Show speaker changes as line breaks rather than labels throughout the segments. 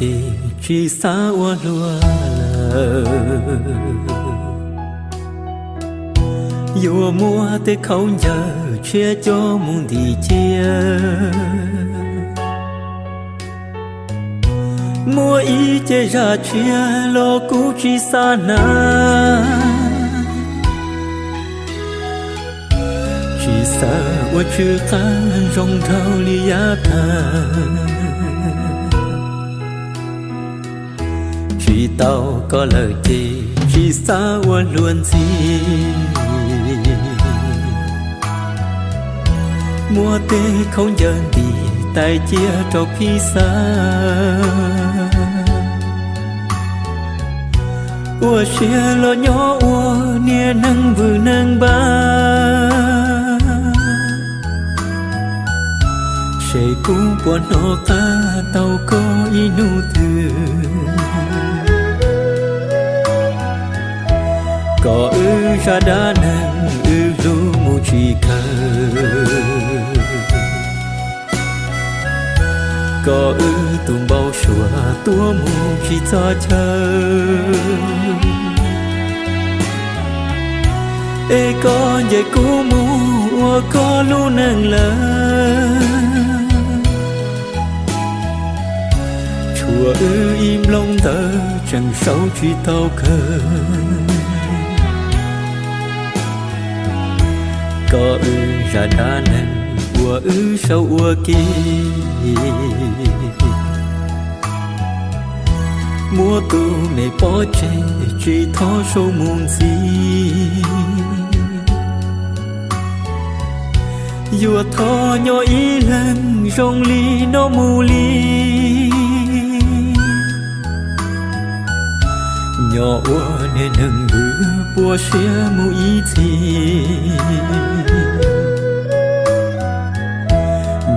chỉ chi chỉ xa ua lua. Lờ dù mua tới không giờ chia cho muốn thì chia. Mua ý chế ra chia lo cũ chỉ xa na. Chỉ xa ua chưa khăn rong thao li ya thang tao có lời gì khi xa qua luôn gì mua tê không giờ đi tay chia cho khi xa. Ua chia lo nhỏ, ua nia nâng vừa nâng ba. Sẽ cũng buồn nó ta, tao có inu thương có ư ra đã nàng ư du mu chỉ ca có ư tùng bao sủa tua mu chi cho chờ. Ê, có dạy cú mu có lu nàng lơ. Chùa ư im lòng tờ chẳng sâu chi tao khờ. Có ư ra đa nâng ua ư sâu ua kỳ. Mua tu mẹ bỏ chê, truy thó sâu muôn gì Dùa thó nhỏ ý lần rong ly nó mù ly. Nhỏ ua nên nâng bữa bùa xia mù ý thì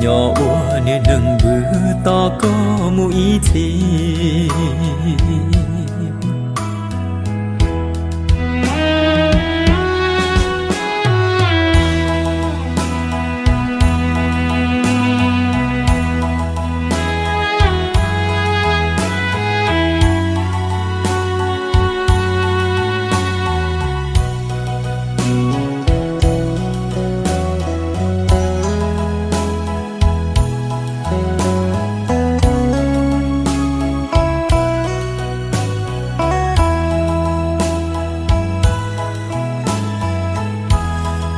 nhỏ ua nên nâng bữa to có mù ý thì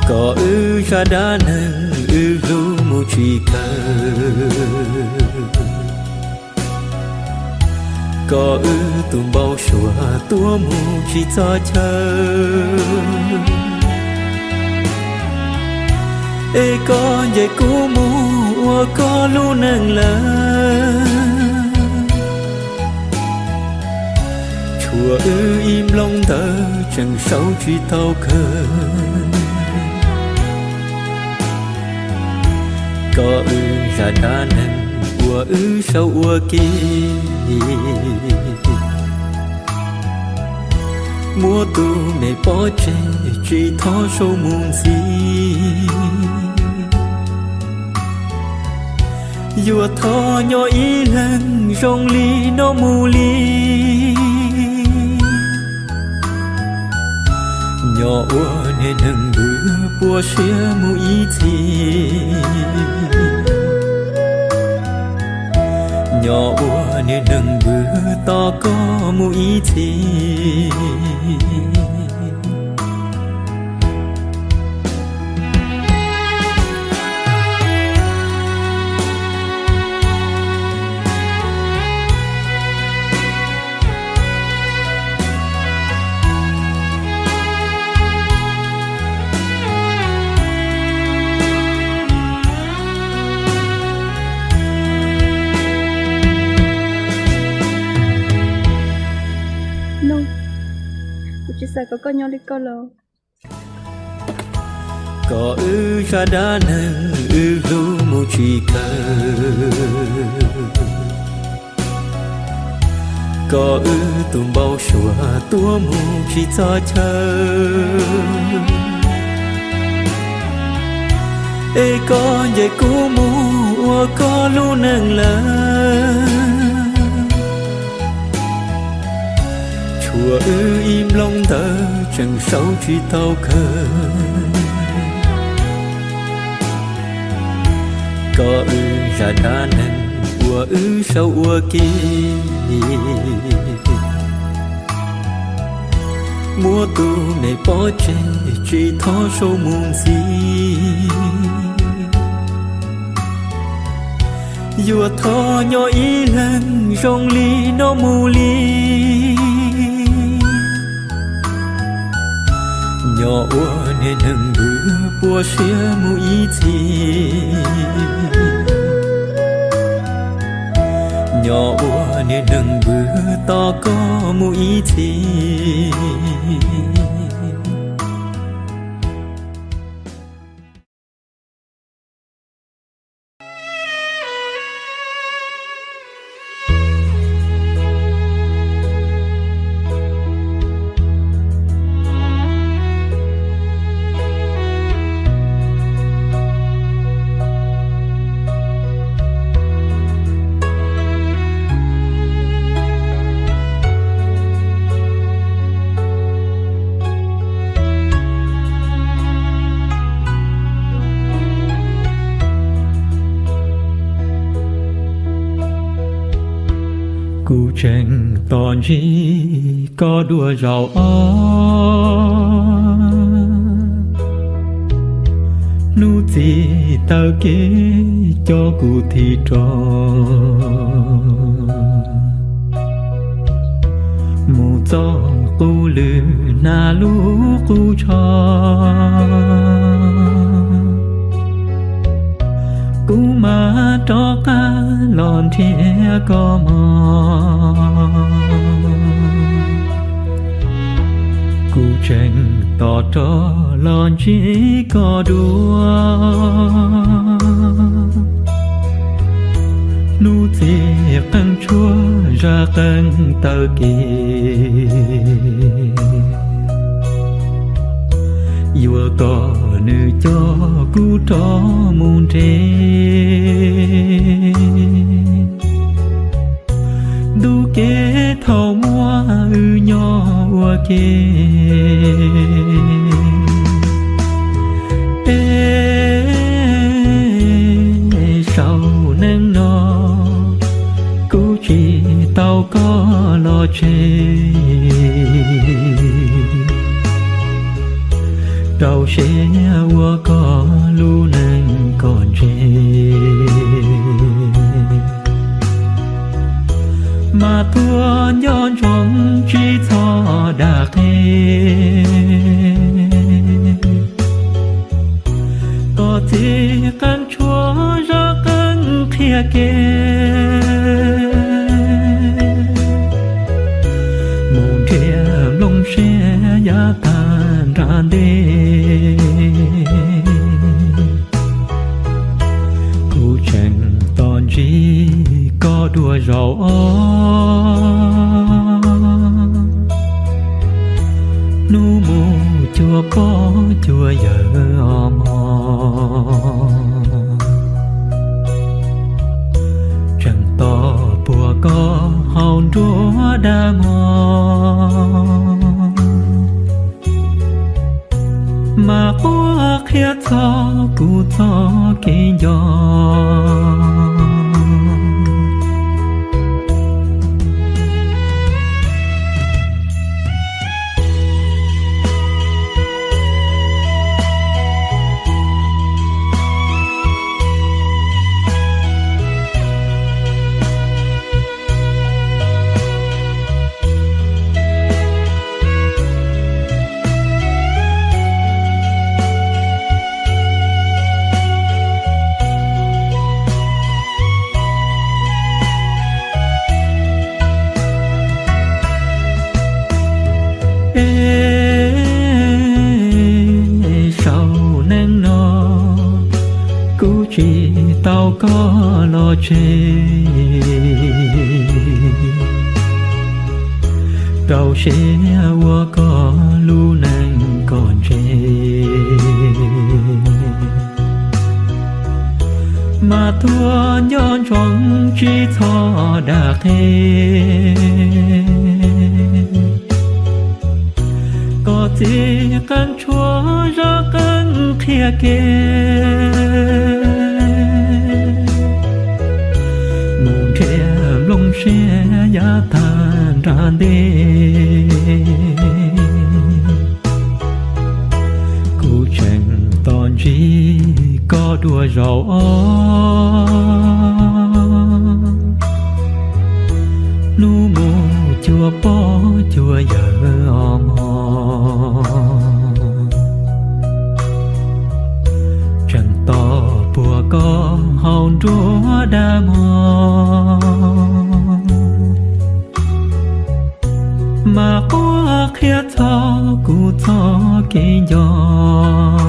có ư ra đá nâng ư lu mu chỉ cờ có ư tùm bao sủa tua mu chỉ cho chờ ê có dạy cú mu có lu nâng lơ. Chùa ư im lòng thơ chẳng sao chỉ tao khờ có ư là đa nâng ua ư sâu ua kỳ mua tu mẹ bỏ chê chỉ thó sâu muôn gì Dùa thó nhỏ ý lần rong ly nó mù ly. Nhỏ ua nên nâng bước bùa xưa mù ý nhỏ ua nên nâng bước to có mù ý
Chị có con đi con lô.
có ư ra đá nâng ư lu mu chỉ cờ. Có ư tùm bao sủa tua mu chỉ cho chờ. Ê có dạy cú mu có lu nâng lơ chùa ư im lòng tờ chẳng sao chỉ tao khờ. Có ư ra đa nâng của ư sâu ua kỳ. Mua tu này bỏ chạy chỉ thó sâu muôn gì dù thó nhỏ ý lần, rong ly nó mù ly. Nhỏ ua nè nâng bữa bùa xia mù ý chi Nhỏ ua nè nâng bữa to có mù ý chi tòn chi có đua giàu ó Nu chi ta kế cho cụ thì trò. Mù cho cụ lừa na lú cụ cho. Mà cho ca lòn thia có mò. Cụ tranh tỏ cho lòn chỉ có đua. Nu thì căng chúa ra căng tờ kỳ yêu có nữ cho cú tró muôn trê đu kế thao mua ư nhỏ ua kê Ê, sao nâng nó? Cú chỉ tao có lo chê đầu nhà qua có lu nâng còn trẻ. Mà thua nhon trong chi thọ đà thế có thể căn chúa ra căn kia Nu mù chùa có chùa giờ mò chẳng to bùa có hòn rúa đa mò. Mà qua khía cho, cụ cho kinh gió chê. Lo chê qua có lu nắng còn chê. Mà thua nhon trong chi thọ đã thế có gì căn chúa ra căn kia kia lông ra đi, tàn chẳng đêm chỉ có đùa rầu nu mù chùa bó chùa giờ mò chẳng to bùa có hồng chúa đa mòn. Thọ kỳ gió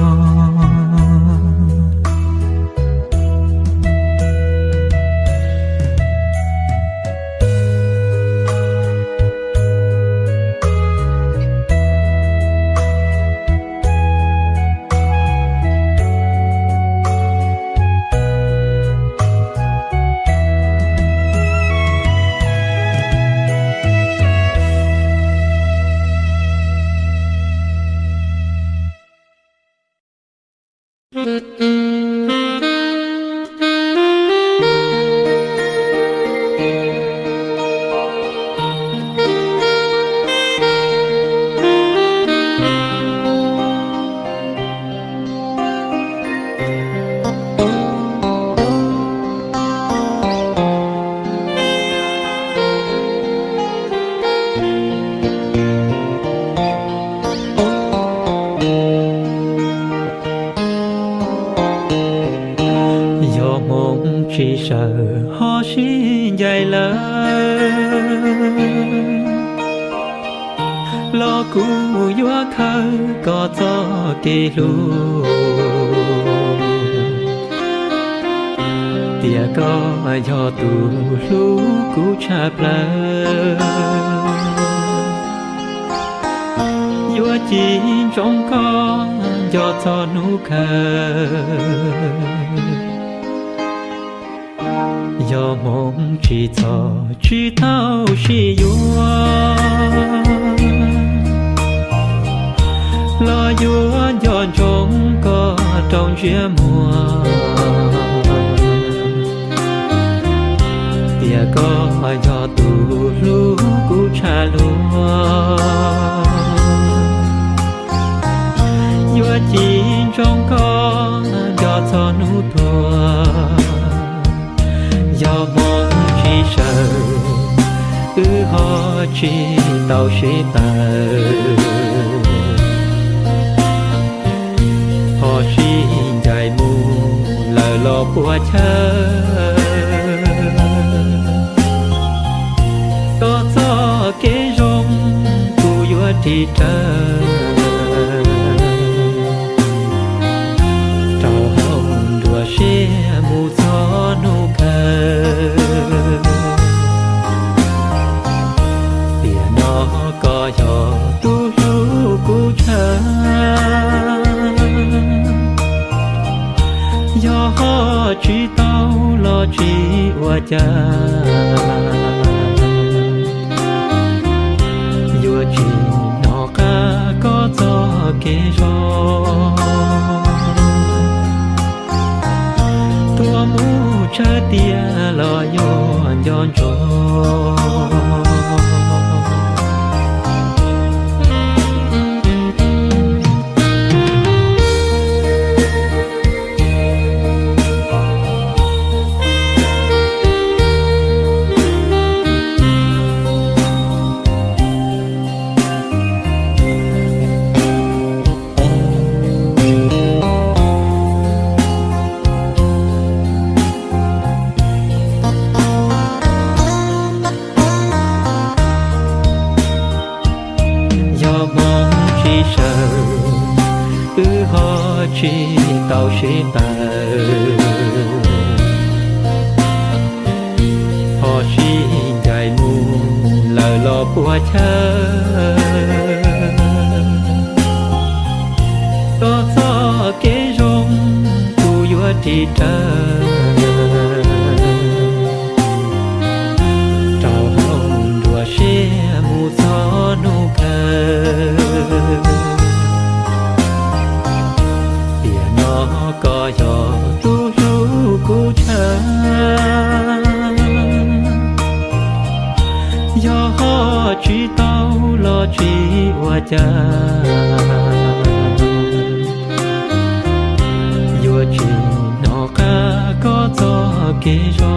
có gió kế rong tu yo thì xin cha. Vua chỉ nó ca có cho kê gió Tua mu cha tia lo yo yon cho chờ có gió kế rong tu vua thì trời. Cho kê cho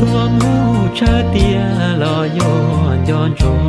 tua mu cha tia lo yo yon cho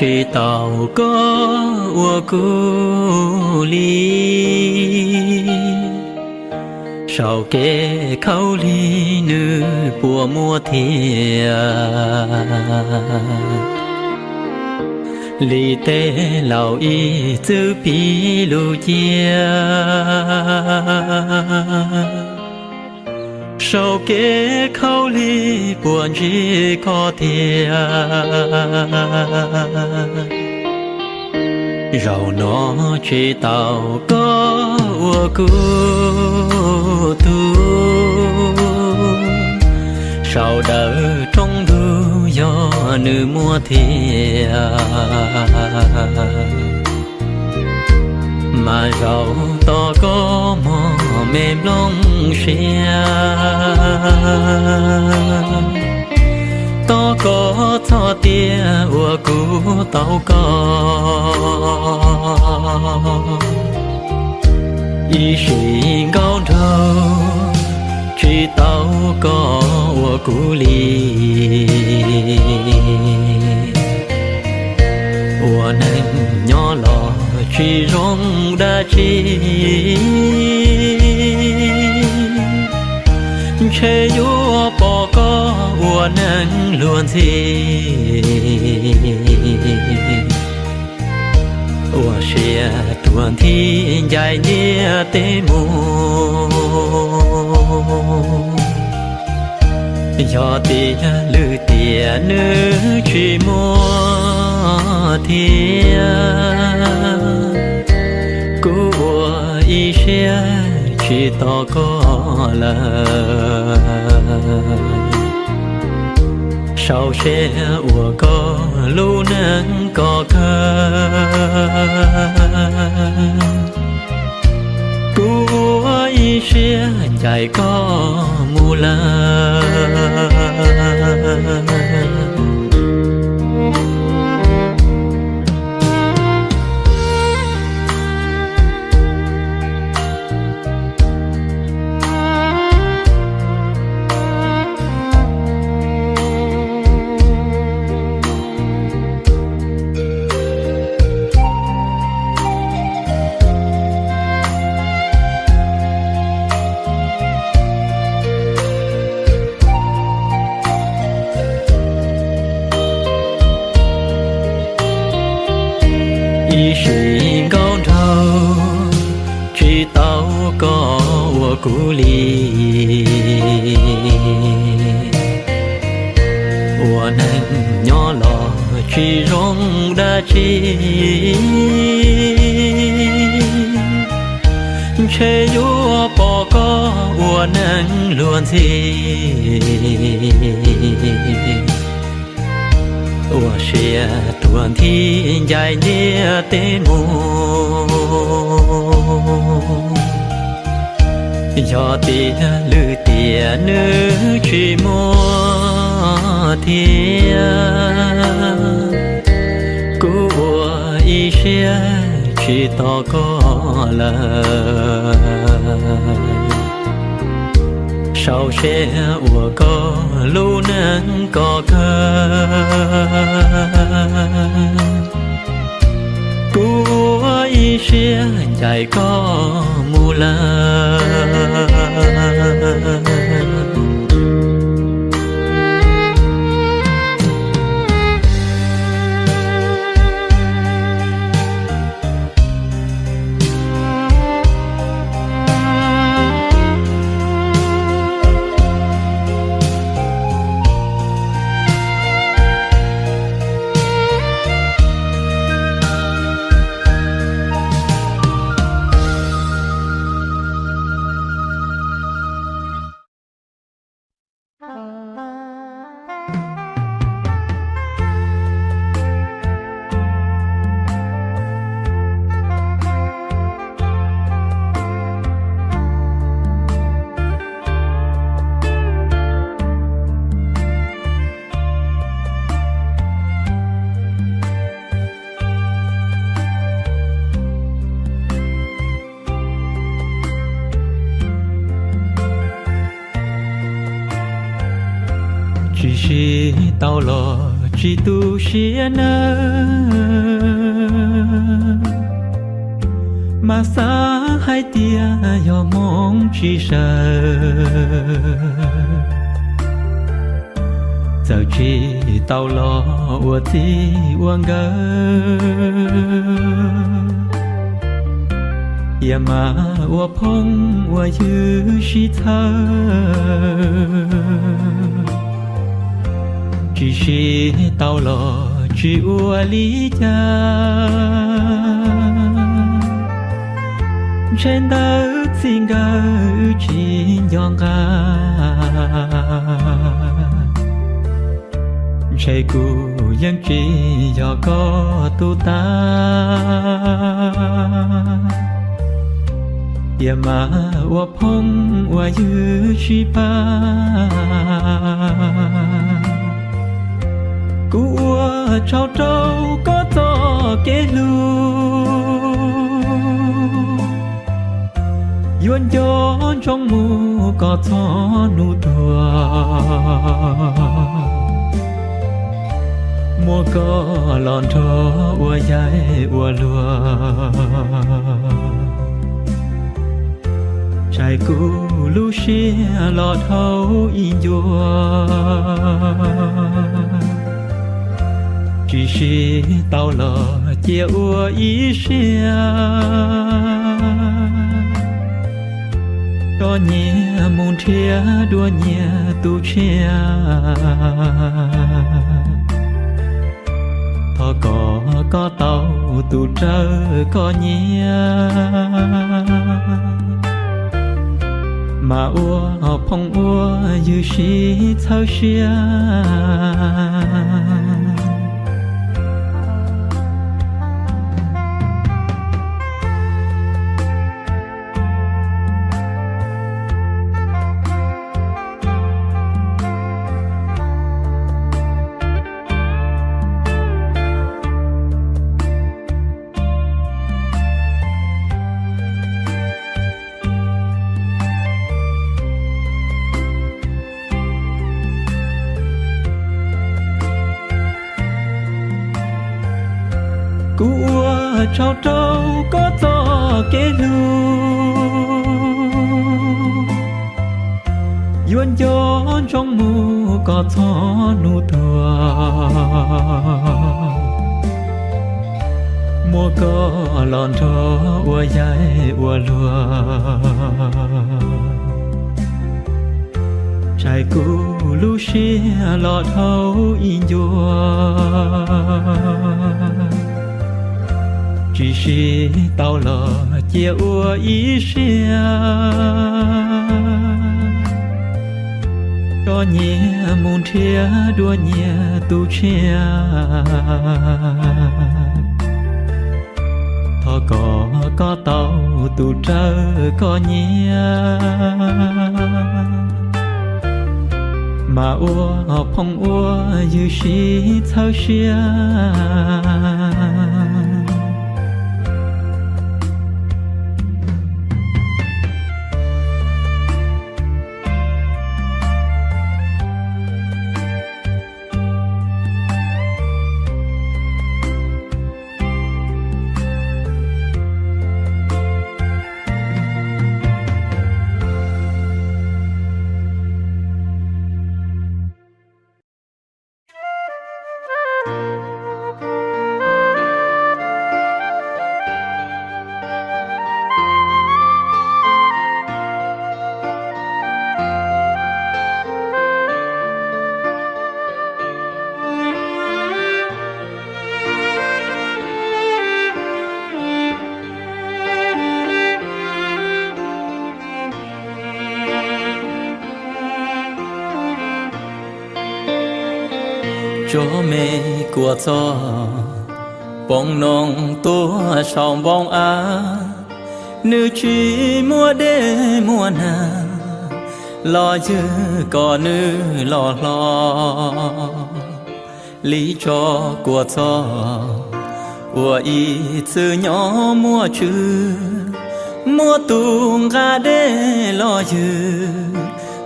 nó tàu có ua cu ly sau kê khâu li nữ bùa mua thiệt li tê lão y chữ pi lu chia sau kế khâu ly buồn chỉ có thiệt rầu nó chỉ tàu có ua cu tu. Sau đỡ trong du gió nữ mua thiệt mà rầu to có mò mềm lòng xe to có cho tia ua cú tàu có y sĩ cao đầu chỉ tàu có ua cú li ua nành nhỏ lò chỉ rong đã chi. Chê yu bỏ có ua nâng luôn gì ua xia à, tuần thi dài nhia tê mù. Do tia à, lư tia nữ chỉ mua thiên chia, chỉ to có lời. Sau xe ủa có lưu nắng có cơ cú y xe chạy có mù lời chê yu bỏ có ua nâng luôn gì. Ua xia à, tuần thi dài nhia tê mù. Cho tia à, lư tia à, nữ chỉ mua thiên cú y xia chỉ ta có lời sau xe ủa có lu nắng có cơ của ý xe chạy có mù la mà xa hai tia yo mong chi sợ giờ chi tao lo ua ti uang gơ ya dạ mà ua phong ua yu shi thơ. Chỉ si tao lo chịu ua lý cha. Trên đất xin ga chỉ nhong ga chạy cu yang chỉ do có tu ta. Ya ma wa phong wa yu chi pa. Cua trao trâu có to kế lu yuan cho trong mù có to nụ đùa mùa có lòn thơ ua dài ua lùa trái cũ lu xia lọt hấu in dùa chỉ si tao lò chia ua ý xia. Cho nhẹ môn thia, đua nhẹ tu che thọ có có tàu tu trơ có nhẹ mà ua, phong ua như si thao xia. Đua nhẹ tu chia thọ có có tàu tu trơ có nhia mà ua phong ua như shi thao xia. Cho bông nong tua sòng bông á nữ chỉ mua đê mua nà, lo chứ có nữ lo lo. Lý cho của cho, của y sư nhỏ mua chữ mua tung ga đê lo chứ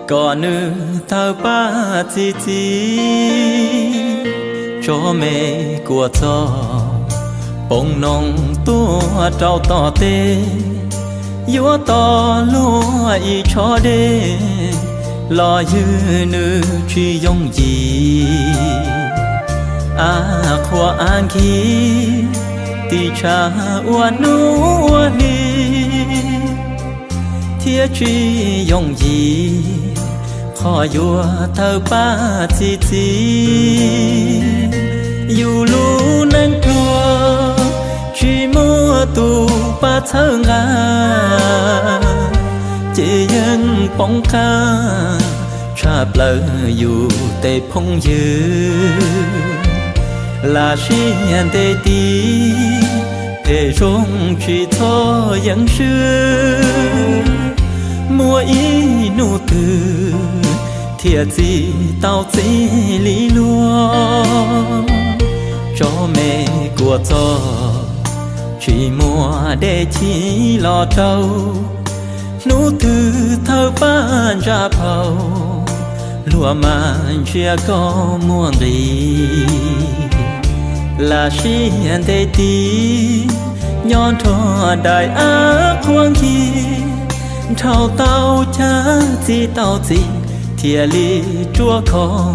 có nữ thao ba chi chi cho mẹ của cho bông nong tua trao tỏ tê yếu to lúa y cho đê. Lo dư nữ truy Yong gì à khoa an khí ti cha ua nu ua ni. Thiết truy dòng gì khó vua thơ ba chi chi dù lu nâng chua chỉ mua tu ba thơ ngà chỉ dân bóng ca cha lỡ dù tê phong dư là xin tê tí tê rong chỉ thơ dân sư mua ý nụ từ thiệt gì tao chỉ lý luôn cho mẹ của cho chỉ mua để chỉ lo trâu nụ từ thơ ban ra phầu lúa mà chưa có muôn gì là xin tê tí nhon thọ đại ác hoang khi thao tao cha gì tao gì thìa li chúa khó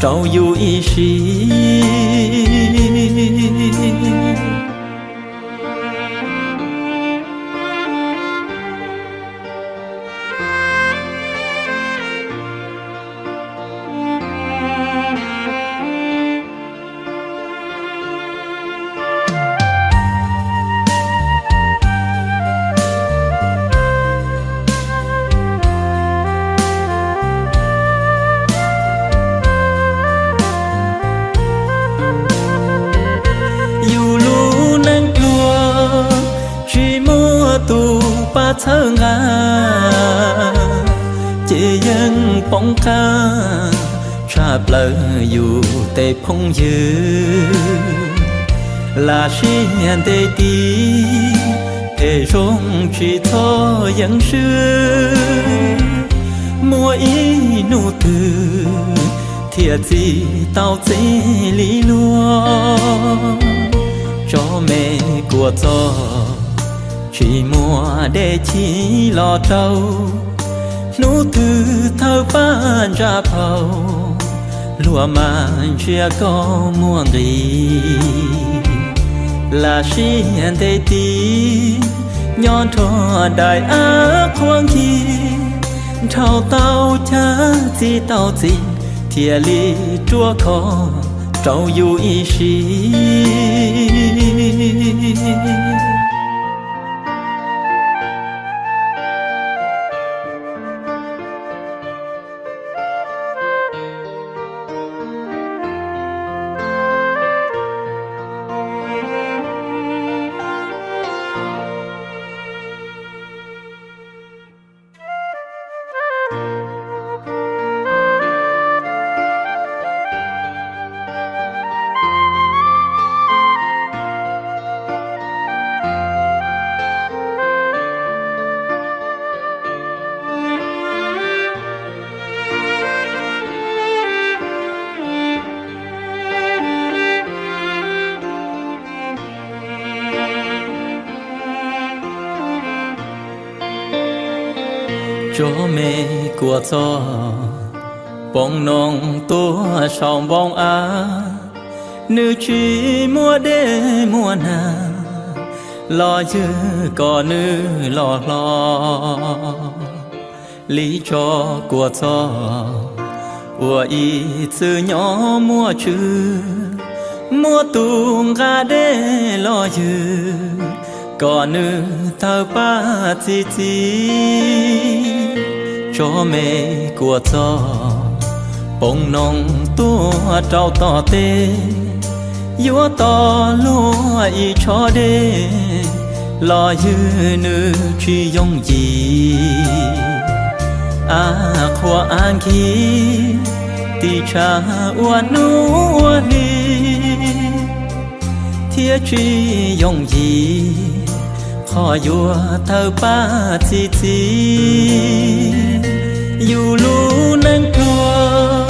trâu yu y shi thơ ngà. Chỉ dân bóng ca cha lỡ dù tê phong dư. Là xin tê tí tê rong chỉ thô dân xưa mua ý nụ từ thiệt gì tao chỉ lý luôn cho mẹ của cho chỉ mùa để chỉ lo trâu. Nụ từ thơ ban ra phầu lúa mà chia có muôn gì. Là xin thế tí nhon thọ đại ác hoang khi thao tao cha chi tao chi thìa li chúa khó trâu yu y shi cho mẹ của cho bông nong tua sòng bông á. Nữ chỉ mua đê mua nà. Lo chứ có nữ lo lo. Lý cho của cho ua y chữ nhỏ mua chữ mua tung ga đê lo chứ có nữ thơ ba chi chi. Cho mẹ của cho bông nong tua trao tỏ tê yếu to lúa y cho đê lo dư nữ truy dòng gì à khoa an khi ti cha ua nu ua li thiết truy dòng gì khó vua thơ ba chi chi dù lu nâng chua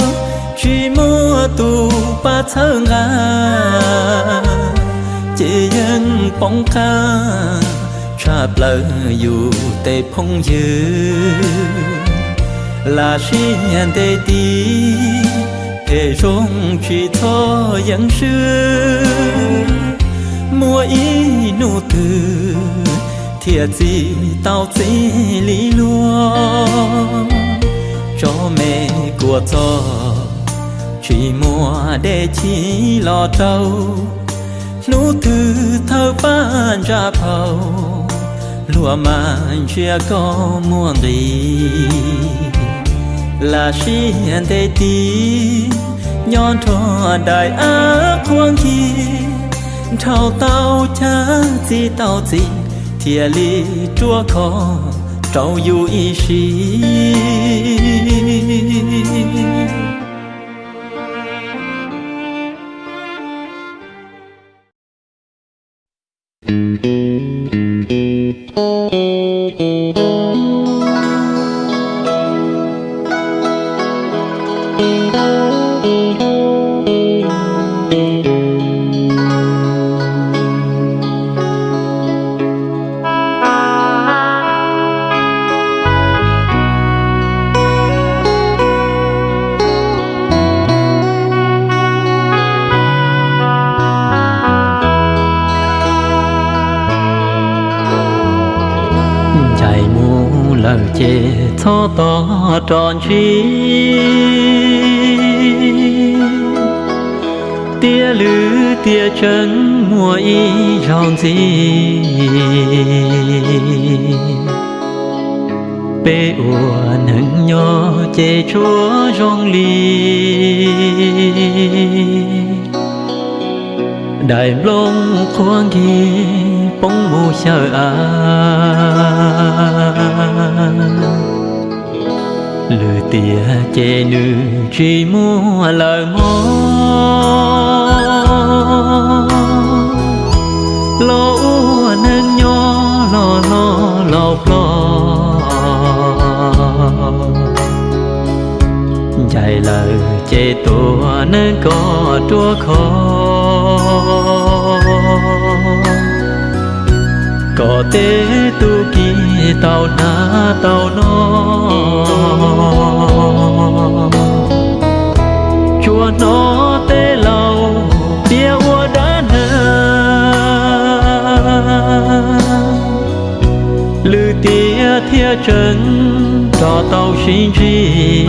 chỉ mua tu ba thơ ngà. Chỉ dân bóng ca cha lỡ dù tê phong dư. Là xin tê tí để rong chỉ thơ dân sư. Mua ý nụ từ thiệt gì tao chỉ lý luôn cho mẹ của cho chỉ mua để chỉ lo tàu nụ thư thơ ban ra phầu lúa mà chưa có muôn đi là xin để tí, nhon thọ đại ác quang chi. Thao tao cha gì tao gì thìa li chúa khó trâu yu y sĩ to chi. Tia lư, tia chân mùa y dòng gì bê ua nâng nhỏ chê chúa rong ly đại long khoang ghi bóng mù sợ ai tia che nữ chỉ mua lời mò lỗ nên nhỏ lo lo lo lo chạy lời che tua nên có tua khó có tế tu kỳ tàu na tàu nó. Chùa nó tế lâu bia ua đá nơ lư tia thia chân cho tàu xin chi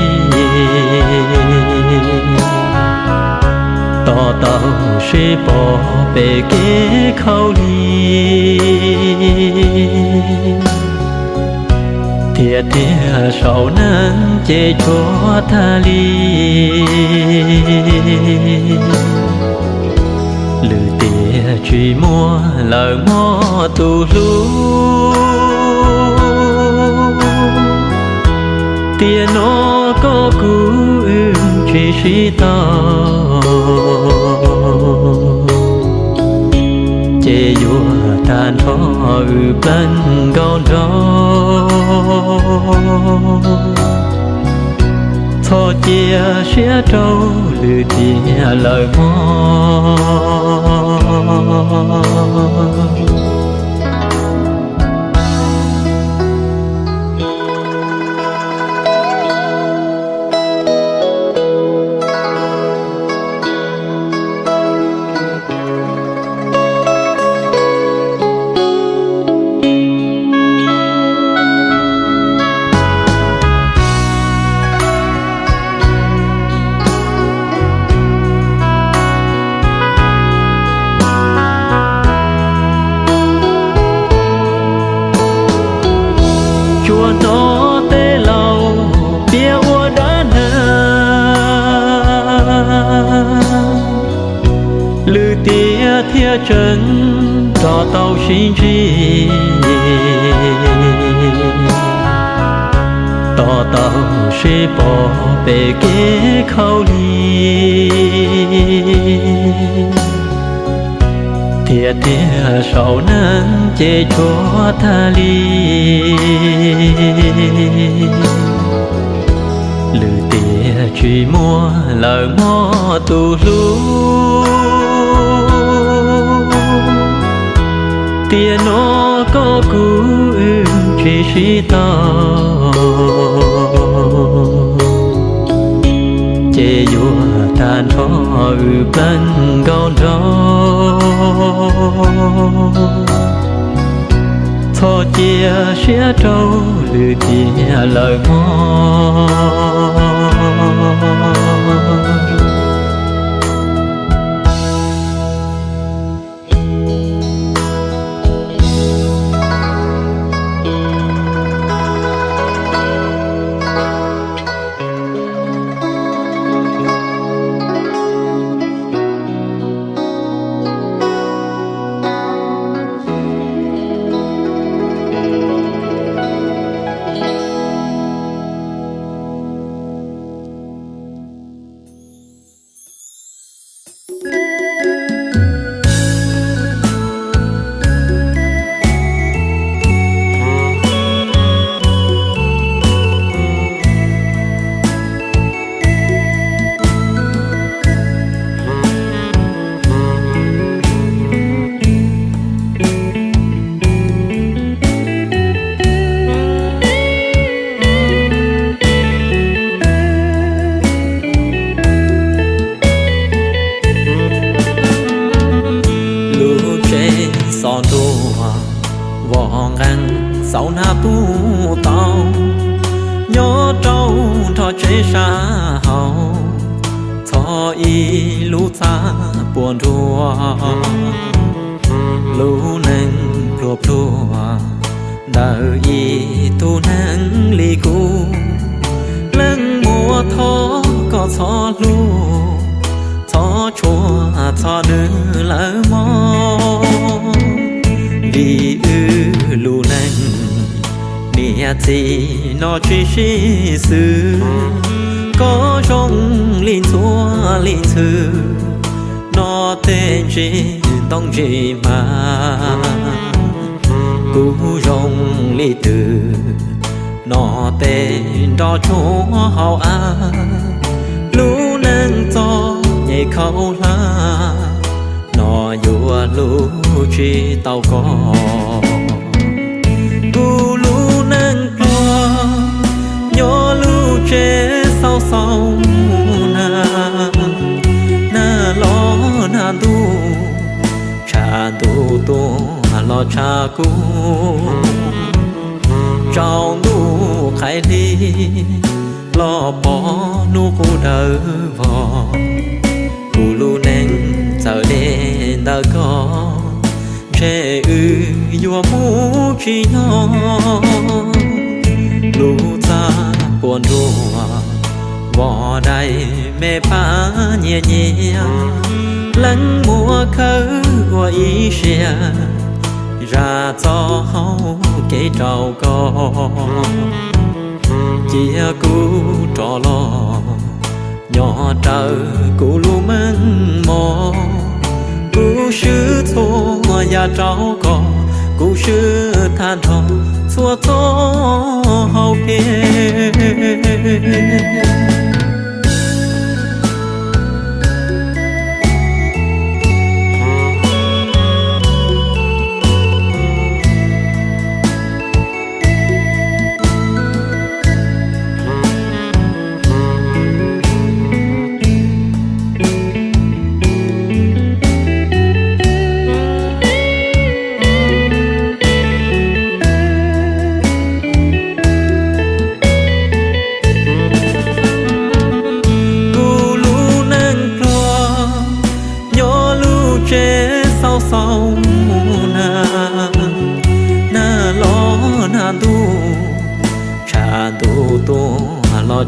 tỏ tàu sẽ bỏ bề kế khâu đi thiệt thiệt sầu nắng chê cho tha ly? Lư tia truy mua lời mò tu lu. Tia nó có cứu truy Che yua tan vua tàn phó ư bên con đó thọ chia xia trâu lư tia lời mong 到心机，找到是宝贝给口里，贴贴手能解决他里。lử tia truy mua lời mò tu lu Tia nó có cú chỉ sĩ ta. Chê vua tàn phó ư bên con đó. Thọ chia sẽ trâu, lư tia lời mong khâu la. Nọ vua lu chi tàu có cu lu nâng cua nhỏ lu chế sau sau na na lo na tu cha tu tu lo cha cu. Trong nu khai đi lo bỏ nu cu đỡ vò. Đến đã có trẻ ư, vua mũ chi nó. Lũ ta buồn đùa vò đầy mẹ phá nhẹ nhẹ. Lắng mùa khớ của ý xe, ra cho hâu kể trầu co chia cú trò lo nhỏ trời cú lu măng mò cú sư thô nhà cháu có cú sư than thọ xua thô hậu kia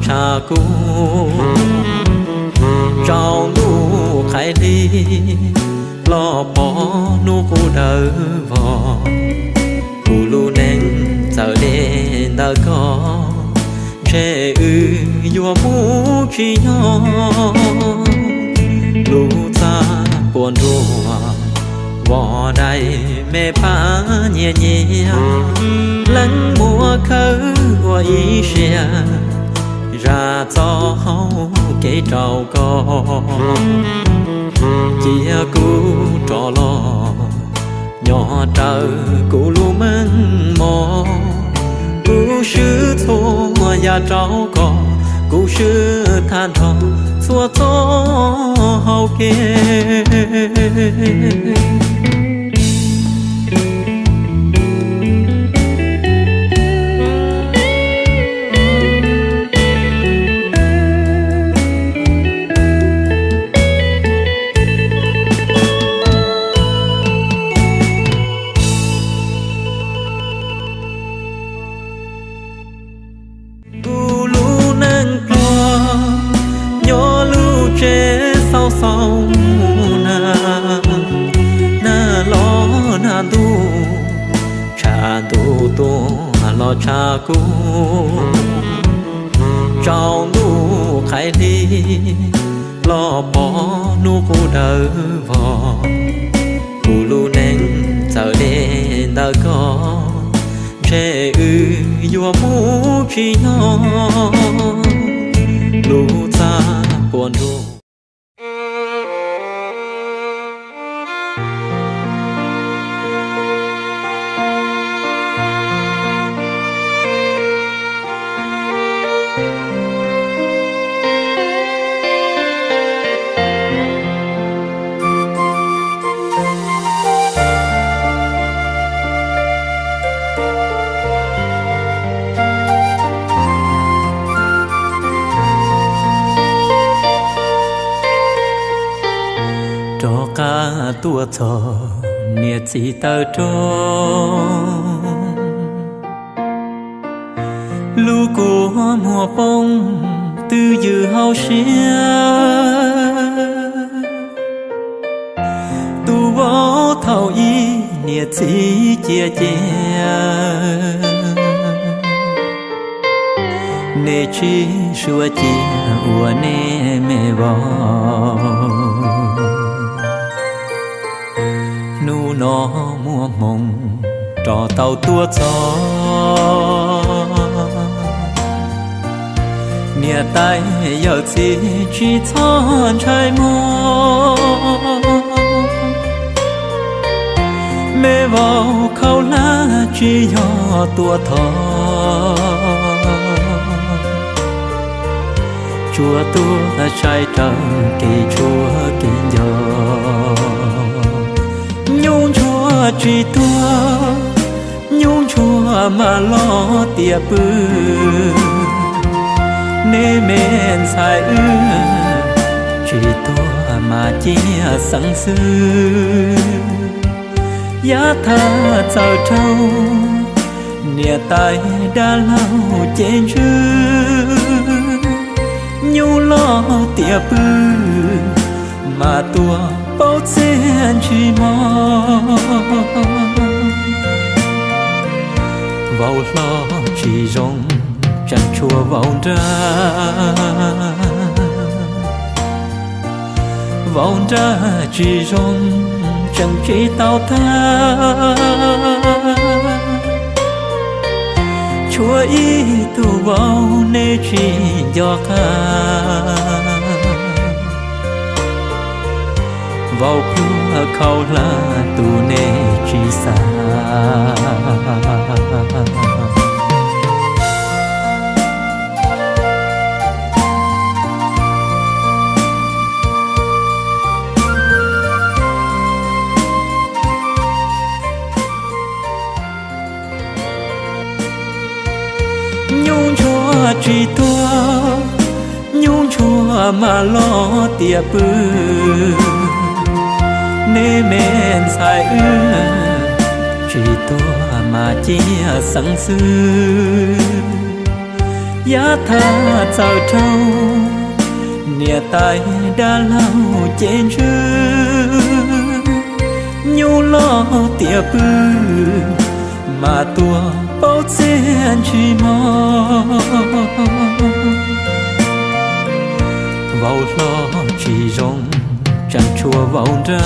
cha cô cháu nu khai đi, lo bỏ nu cô đỡ vò. Cô lu nén giờ đen đã có trẻ ư vua mu chi nhỏ lu ta buồn đùa vò đây mẹ ba nhẹ nhẹ. Lắng mùa khơi hoa ý xe ra gió hậu kể trầu co chia cú trò lo nhỏ trời cú lu măng mò. Cú sư thô nhà trào cò, cú sư than thò xua gió hậu kia cha cu cháu nu khai đi lo bỏ nu cu đỡ vò. Cu lu neng giờ đen đã có trẻ ư yo mu chi nhỏ. Lu ta buồn nu xì tờ trốn. Giờ chỉ chỉ thon trái mơ mê vào khâu lá chỉ nhỏ tua thọ chùa tua trái trăng kỳ chùa kỳ nhỏ nhung chùa chỉ tua nhung chùa mà lo tiệp bư nê men sai ư. Chỉ to mà chia sáng sư giá tha giờ trâu nia tay đã lâu trên chư nhu lo tiệp bư, mà tua bao sen chỉ mò. Vào lo chỉ rong chẳng chua vào ra vào ra chỉ rong chẳng chỉ tao tha chúa ý tu vào nê chỉ do ca. Vào cửa khâu là tu nê chỉ xa chúa chỉ tua nhung chua mà lo tiệp bư. Nê men sai ư, chỉ tua mà chia sáng sư giá tha sao trâu nia tay đã lâu trên chư nhung lo tia bư, mà tua bao gian chỉ mong vào lo chỉ rong chẳng chua vào ra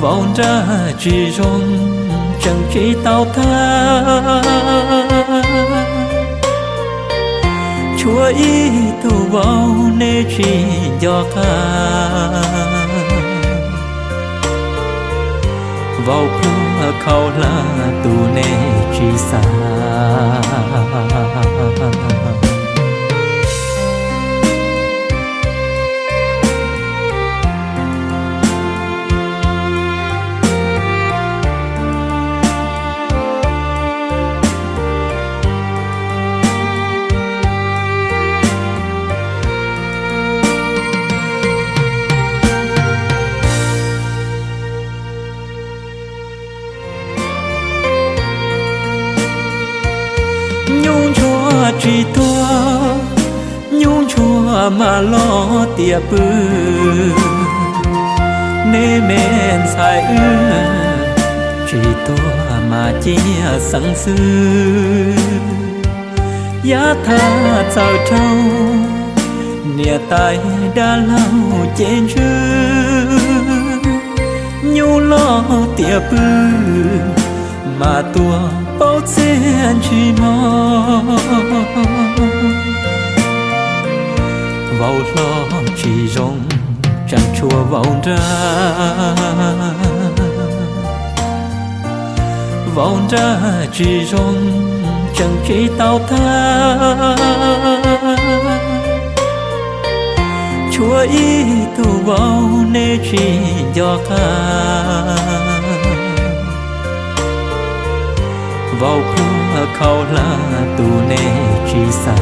vào ra chỉ rong chẳng chỉ tao tha chúa ý tu vào nê chỉ do ca vào khu khâu là tu nê chi xa chua mà lo tia bư nê men sai ư chỉ tua mà chia sang sư giá tha sao trâu nia tai đã lâu trên chư nhu lo tia bư mà tua bao chen chỉ mò vào lo chỉ rong, chẳng chùa vào ra. Vào ra chỉ rong, chẳng chỉ tao tha. Chúa ý tu vào nê chỉ do ca vào cửa ခေါလာသူနဲ့ချီစာ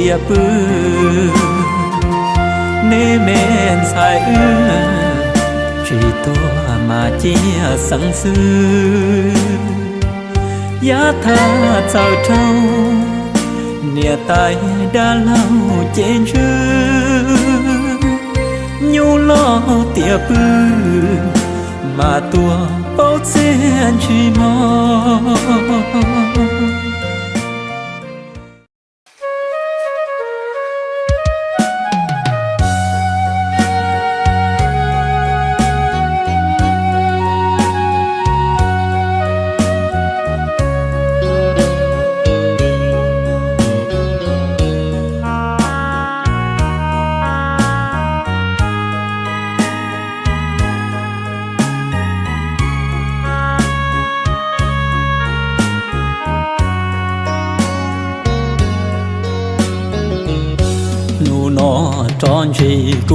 tia pư nê men sai ư, chỉ to mà chia sáng sư giá tha sao trâu nia tai đã lâu trên chư nhu lo tia pư mà tua bao chen chỉ mong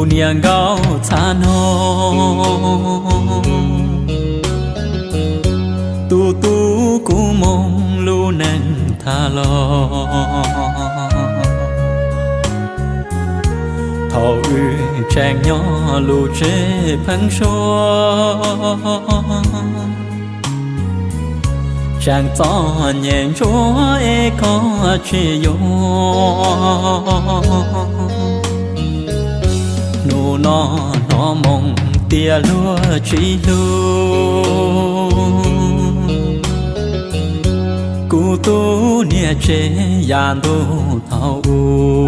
chỉ cu niang gao tu tu cú mông lu nang tha lo thọ ư trang nhỏ lu chế phăng xô chẳng to nhẹ chúa e có chi yo mộng tia lúa chi lu cụ tu nia chế già tu thao u.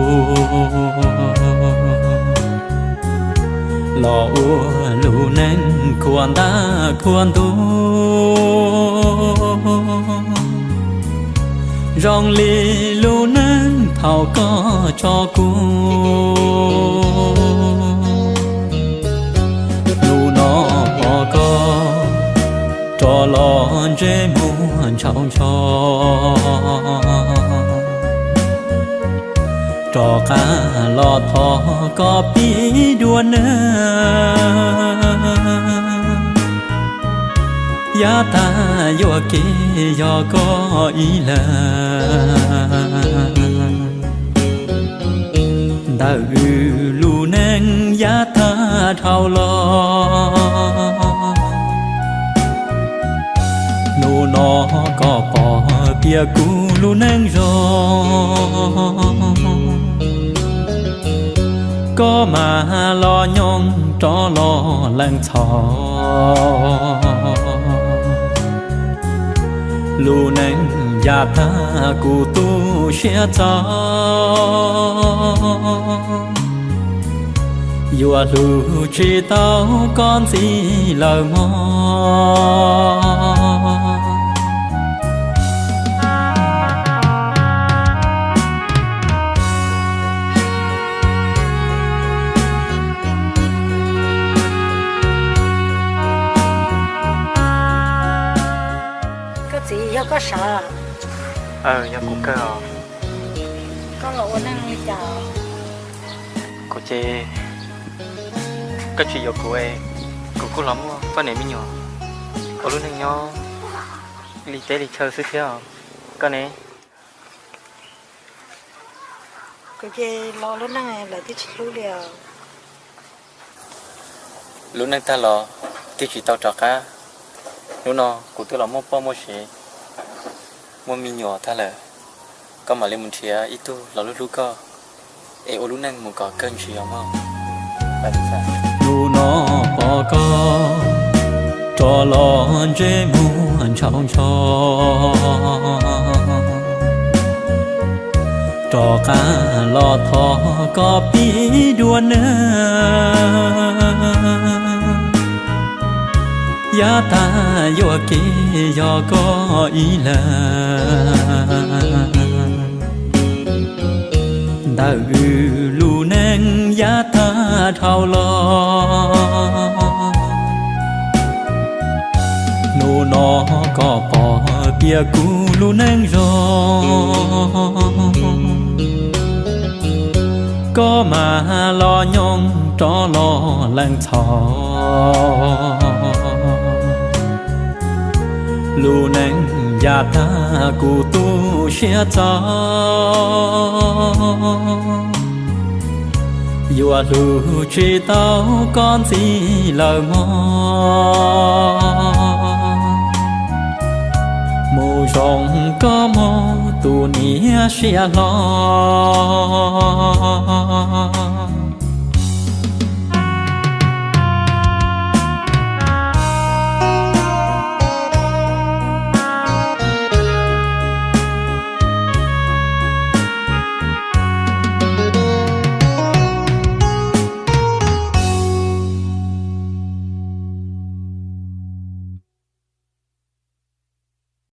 Lò u lu nên quan ta quan tu rong li lu nên thao có cho cu có cho lo dễ muôn chào cho cho cả lo thọ có bí đua nơ giá ta vô kê do có ý là đã ư lu neng giá ta thao lo nó có bỏ bia cũ lu nâng rồi có mà lo nhong cho lo lăng thọ lu nâng gia ta cu tu xia cho dù lu chỉ tao con gì lời mong
sợ
Ờ, nhà cũng cơ à
Có lộ năng đi chờ
Cô chê. Cái chuyện giờ của em Cô cũng lắm quá, có nể mới nhỏ Cô luôn đang nhỏ Lý tế lý chờ sư thế à. Con này.
Cô chê lo lúc năng là tiết chị lúc đều
Lúc năng ta lo tiết chị tao trọc á Lúc nó, cô tư là mô bó mô xế mua mi nhỏ ta là có mà lên một chia ít tu là lúc lúc có ê, ô lúc năng một có cơn chỉ gì không bạn phải
dù nó bỏ có cho lo dễ muốn trong cho. Cho cá lo thọ có bí đua nữa giá ta yo kê yo có ý là đã ư lu neng giá ta thao lo nô nó có bỏ bia cũ lu neng rồi có mà lo nhong cho lo lăng thọ lu neng ya ta ku tu xia cha Yua lu chi tao con gì lời mò mù rong có mò tu nia xia lo